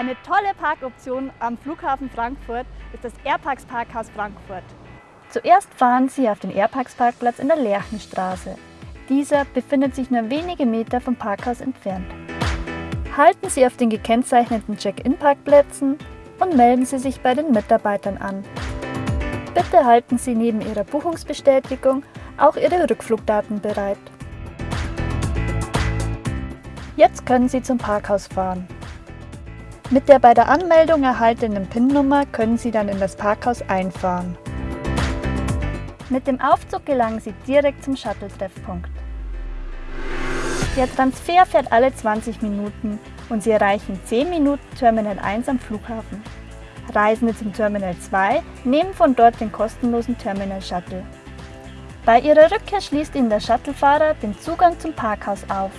Eine tolle Parkoption am Flughafen Frankfurt ist das Airparks Parkhaus Frankfurt. Zuerst fahren Sie auf den Airparks Parkplatz in der Lerchenstraße. Dieser befindet sich nur wenige Meter vom Parkhaus entfernt. Halten Sie auf den gekennzeichneten Check-in-Parkplätzen und melden Sie sich bei den Mitarbeitern an. Bitte halten Sie neben Ihrer Buchungsbestätigung auch Ihre Rückflugdaten bereit. Jetzt können Sie zum Parkhaus fahren. Mit der bei der Anmeldung erhaltenen PIN-Nummer können Sie dann in das Parkhaus einfahren. Mit dem Aufzug gelangen Sie direkt zum Shuttle-Treffpunkt. Der Transfer fährt alle 20 Minuten und Sie erreichen 10 Minuten Terminal 1 am Flughafen. Reisende zum Terminal 2 nehmen von dort den kostenlosen Terminal Shuttle. Bei Ihrer Rückkehr schließt Ihnen der Shuttlefahrer den Zugang zum Parkhaus auf.